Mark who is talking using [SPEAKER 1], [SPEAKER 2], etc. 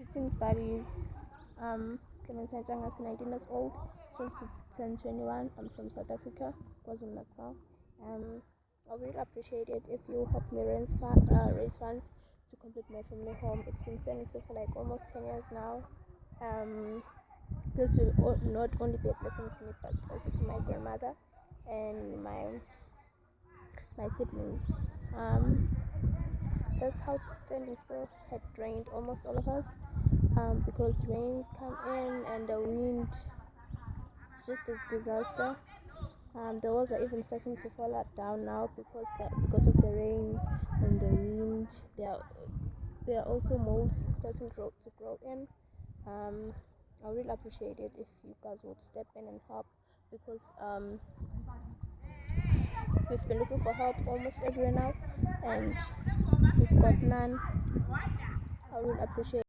[SPEAKER 1] Greetings, buddies. Um, Clementine Changas, 19 years old, soon to turn 21. I'm from South Africa, KwaZulu Natal. Um, I would really appreciate it if you help me raise, fun, uh, raise funds to complete my family home. It's been standing still for like almost 10 years now. Um, this will not only be a blessing to me, but also to my grandmother and my my siblings. Um, this house standing still had drained almost all of us um, because rains come in and the wind it's just a disaster. Um, the walls are even starting to fall out down now because the, because of the rain and the wind. There are, there are also molds starting to grow, to grow in. Um, I really appreciate it if you guys would step in and help because um, we've been looking for help almost everywhere now and got none I would appreciate